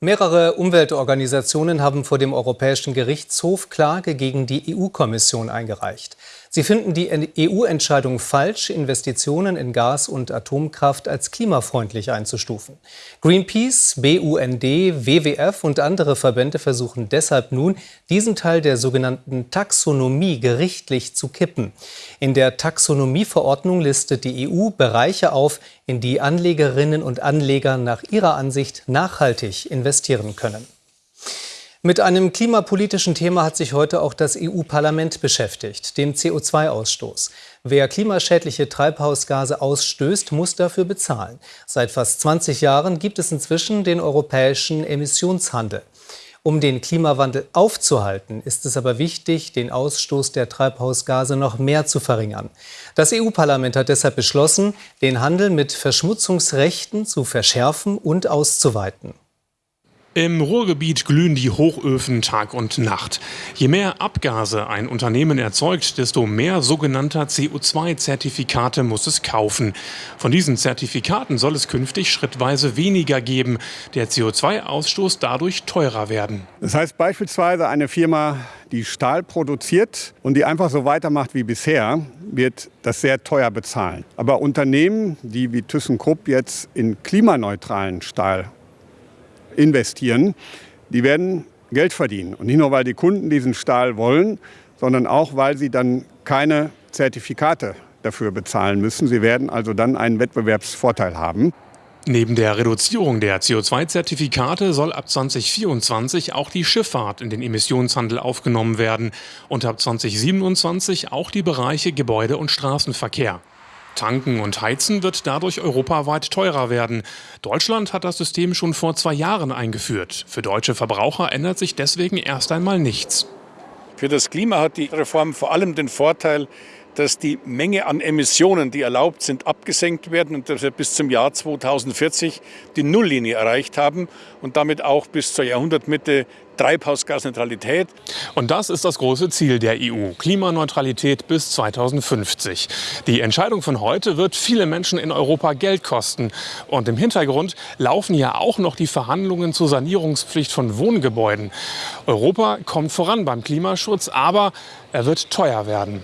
Mehrere Umweltorganisationen haben vor dem Europäischen Gerichtshof Klage gegen die EU-Kommission eingereicht. Sie finden die EU-Entscheidung falsch, Investitionen in Gas- und Atomkraft als klimafreundlich einzustufen. Greenpeace, BUND, WWF und andere Verbände versuchen deshalb nun, diesen Teil der sogenannten Taxonomie gerichtlich zu kippen. In der Taxonomieverordnung listet die EU Bereiche auf, in die Anlegerinnen und Anleger nach ihrer Ansicht nachhaltig investieren können. Mit einem klimapolitischen Thema hat sich heute auch das EU-Parlament beschäftigt, dem CO2-Ausstoß. Wer klimaschädliche Treibhausgase ausstößt, muss dafür bezahlen. Seit fast 20 Jahren gibt es inzwischen den europäischen Emissionshandel. Um den Klimawandel aufzuhalten, ist es aber wichtig, den Ausstoß der Treibhausgase noch mehr zu verringern. Das EU-Parlament hat deshalb beschlossen, den Handel mit Verschmutzungsrechten zu verschärfen und auszuweiten. Im Ruhrgebiet glühen die Hochöfen Tag und Nacht. Je mehr Abgase ein Unternehmen erzeugt, desto mehr sogenannter CO2-Zertifikate muss es kaufen. Von diesen Zertifikaten soll es künftig schrittweise weniger geben. Der CO2-Ausstoß dadurch teurer werden. Das heißt beispielsweise eine Firma, die Stahl produziert und die einfach so weitermacht wie bisher, wird das sehr teuer bezahlen. Aber Unternehmen, die wie ThyssenKrupp jetzt in klimaneutralen Stahl investieren, die werden Geld verdienen. Und nicht nur, weil die Kunden diesen Stahl wollen, sondern auch, weil sie dann keine Zertifikate dafür bezahlen müssen. Sie werden also dann einen Wettbewerbsvorteil haben. Neben der Reduzierung der CO2-Zertifikate soll ab 2024 auch die Schifffahrt in den Emissionshandel aufgenommen werden und ab 2027 auch die Bereiche Gebäude- und Straßenverkehr. Tanken und Heizen wird dadurch europaweit teurer werden. Deutschland hat das System schon vor zwei Jahren eingeführt. Für deutsche Verbraucher ändert sich deswegen erst einmal nichts. Für das Klima hat die Reform vor allem den Vorteil, dass die Menge an Emissionen, die erlaubt sind, abgesenkt werden und dass wir bis zum Jahr 2040 die Nulllinie erreicht haben und damit auch bis zur Jahrhundertmitte Treibhausgasneutralität. Und das ist das große Ziel der EU, Klimaneutralität bis 2050. Die Entscheidung von heute wird viele Menschen in Europa Geld kosten. Und im Hintergrund laufen ja auch noch die Verhandlungen zur Sanierungspflicht von Wohngebäuden. Europa kommt voran beim Klimaschutz, aber er wird teuer werden.